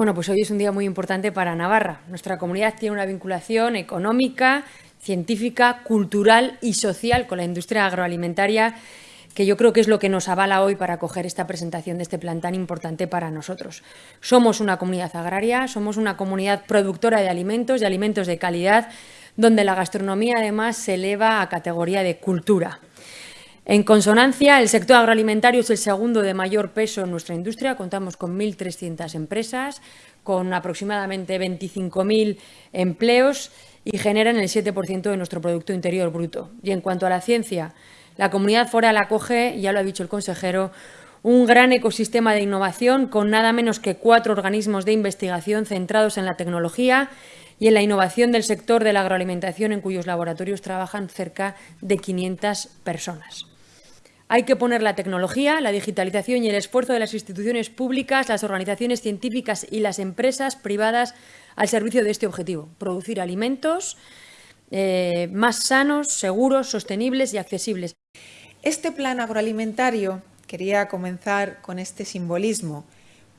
Bueno, pues hoy es un día muy importante para Navarra. Nuestra comunidad tiene una vinculación económica, científica, cultural y social con la industria agroalimentaria que yo creo que es lo que nos avala hoy para coger esta presentación de este plan tan importante para nosotros. Somos una comunidad agraria, somos una comunidad productora de alimentos, de alimentos de calidad, donde la gastronomía además se eleva a categoría de cultura. En consonancia, el sector agroalimentario es el segundo de mayor peso en nuestra industria. Contamos con 1.300 empresas, con aproximadamente 25.000 empleos y generan el 7% de nuestro Producto Interior Bruto. Y en cuanto a la ciencia, la comunidad foral acoge, ya lo ha dicho el consejero, un gran ecosistema de innovación con nada menos que cuatro organismos de investigación centrados en la tecnología y en la innovación del sector de la agroalimentación en cuyos laboratorios trabajan cerca de 500 personas. Hay que poner la tecnología, la digitalización y el esfuerzo de las instituciones públicas, las organizaciones científicas y las empresas privadas al servicio de este objetivo, producir alimentos eh, más sanos, seguros, sostenibles y accesibles. Este plan agroalimentario quería comenzar con este simbolismo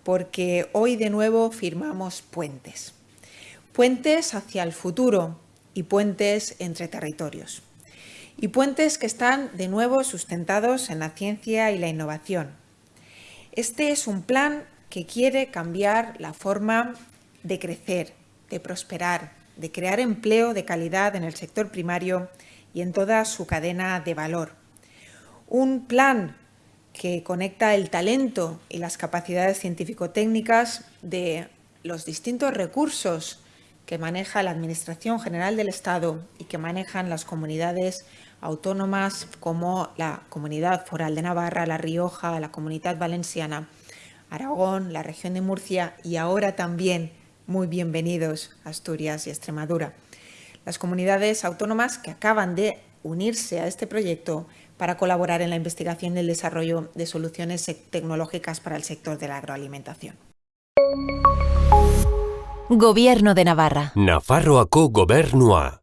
porque hoy de nuevo firmamos puentes. Puentes hacia el futuro y puentes entre territorios y puentes que están de nuevo sustentados en la ciencia y la innovación. Este es un plan que quiere cambiar la forma de crecer, de prosperar, de crear empleo de calidad en el sector primario y en toda su cadena de valor. Un plan que conecta el talento y las capacidades científico-técnicas de los distintos recursos que maneja la Administración General del Estado y que manejan las comunidades autónomas como la Comunidad Foral de Navarra, La Rioja, la Comunidad Valenciana, Aragón, la región de Murcia y ahora también muy bienvenidos Asturias y Extremadura. Las comunidades autónomas que acaban de unirse a este proyecto para colaborar en la investigación y el desarrollo de soluciones tecnológicas para el sector de la agroalimentación. Gobierno de Navarra. Nafarroako gobernua.